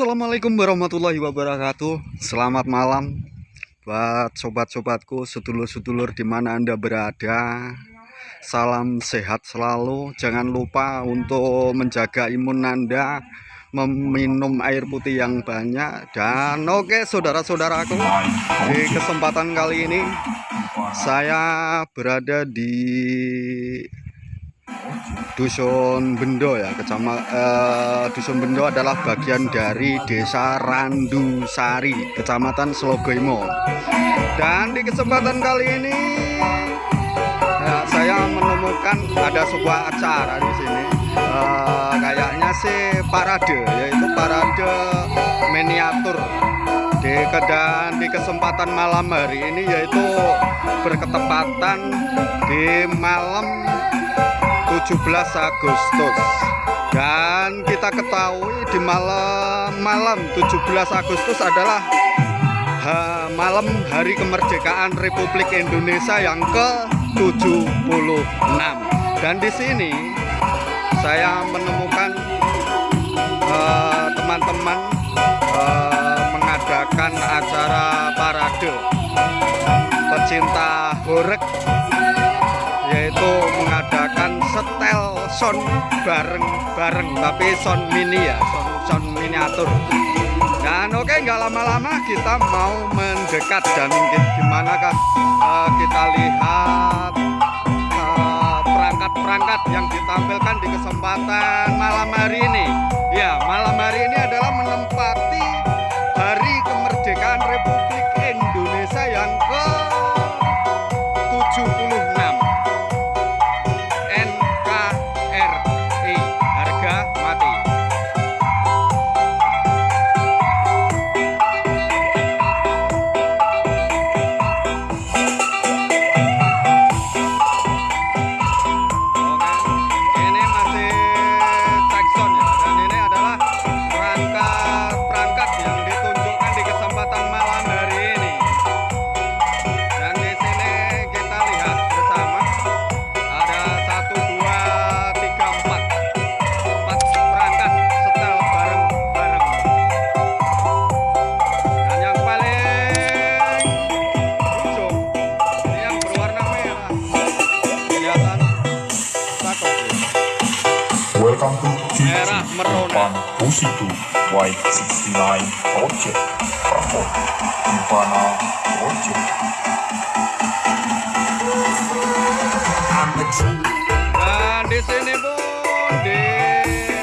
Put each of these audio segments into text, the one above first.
Assalamualaikum warahmatullahi wabarakatuh. Selamat malam Buat sobat-sobatku Sedulur-sedulur di mana anda berada. Salam sehat selalu. Jangan lupa untuk menjaga imun anda Meminum air putih yang banyak. Dan oke saudara-saudaraku Di kesempatan kali ini Saya berada di Dusun Bendo ya, kecamatan eh, Dusun Bendo adalah bagian dari Desa Randusari, Kecamatan Slogoimo. Dan di kesempatan kali ini ya, saya menemukan ada sebuah acara di sini. Eh, kayaknya sih parade, yaitu parade miniatur di kedan di kesempatan malam hari ini yaitu berketepatan di malam 17 Agustus. Dan kita ketahui di malam malam 17 Agustus adalah ha, malam hari kemerdekaan Republik Indonesia yang ke-76 dan di sini saya menemukan eh, teman-teman uh, uh, mengadakan acara parade pecinta horek sound bareng-bareng tapi sound mini ya sound, sound miniatur. Dan oke nggak lama-lama kita mau mendekat. Dan gimana kan uh, kita lihat eh, perangkat-perangkat uh, yang ditampilkan di kesempatan malam hari ini? Ya malam hari ini adalah menempati hari kemerdekaan Republik Indonesia yang ke situ Y69 Project. Bravo Ivana Project. Dan di sini pun di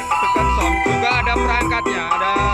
dekat juga ada perangkatnya ada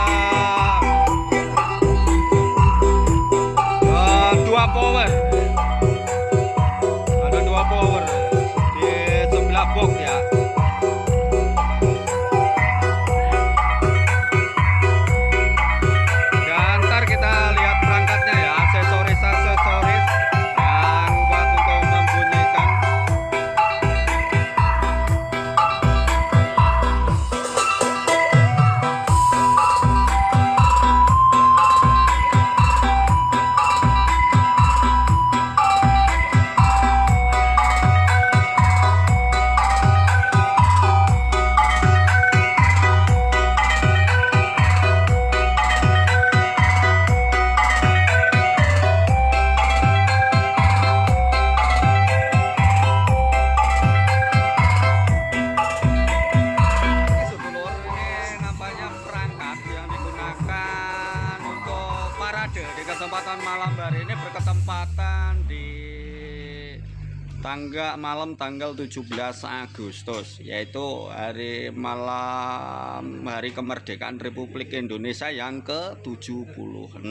tangga malam tanggal 17 Agustus yaitu hari malam hari kemerdekaan Republik Indonesia yang ke-76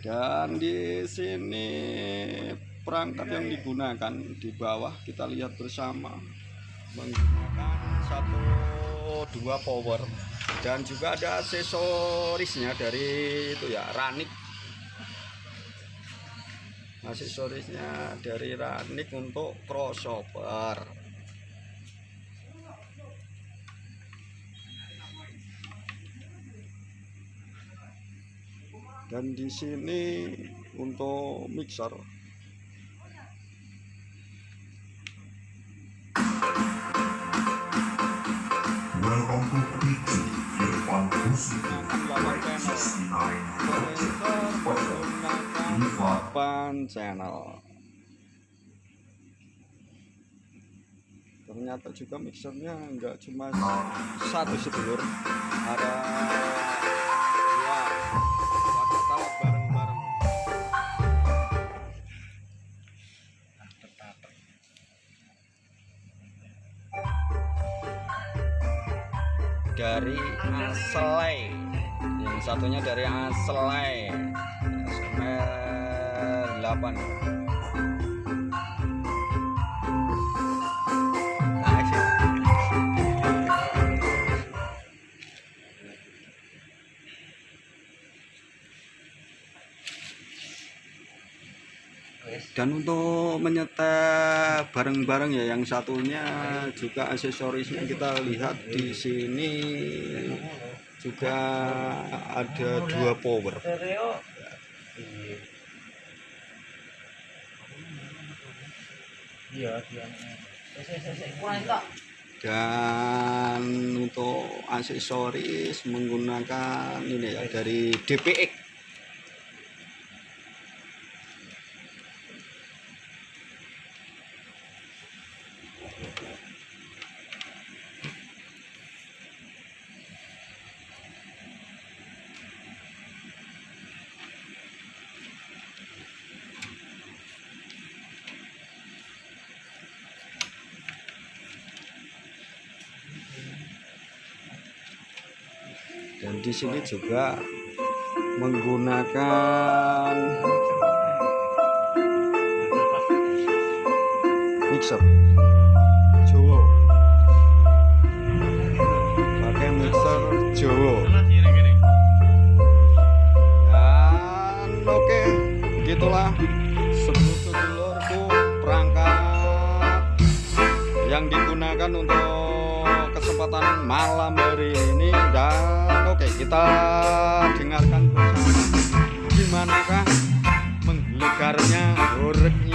dan di sini perangkat yang digunakan di bawah kita lihat bersama menggunakan satu dua power dan juga ada aksesorisnya dari itu ya ranik. Aksesorisnya dari ranik untuk crossover. Dan di sini untuk mixer menggunakan 8 channel. Ternyata juga mixernya enggak cuma satu sedulur ada satunya dari Aselai SMR 8 dan untuk menyetel bareng-bareng ya yang satunya juga aksesorisnya kita lihat di sini juga ada dua power. Dan untuk aksesoris menggunakan ini ya dari DPX di sini juga menggunakan mixer. Jowo pakai mixer Jowo dan oke okay, gitulah sedulur-sedulurku perangkat yang digunakan untuk kesempatan malam hari ini kita dengarkan bersama. Gimanakah menggelegarnya, horeknya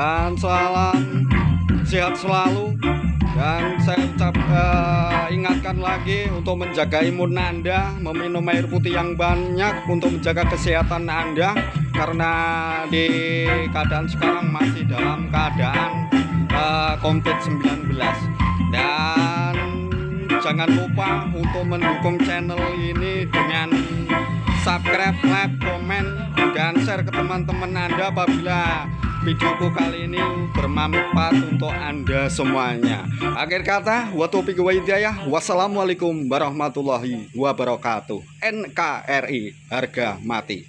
dan salam sehat selalu. Dan saya ucap eh, ingatkan lagi untuk menjaga imun Anda, meminum air putih yang banyak untuk menjaga kesehatan Anda. Karena di keadaan sekarang masih dalam keadaan eh, COVID-19 dan jangan lupa untuk mendukung channel ini dengan subscribe, like, komen, dan share ke teman-teman Anda apabila videoku kali ini bermanfaat untuk Anda semuanya. Akhir kata, wa hidayah. Wassalamualaikum warahmatullahi wabarakatuh. NKRI harga mati.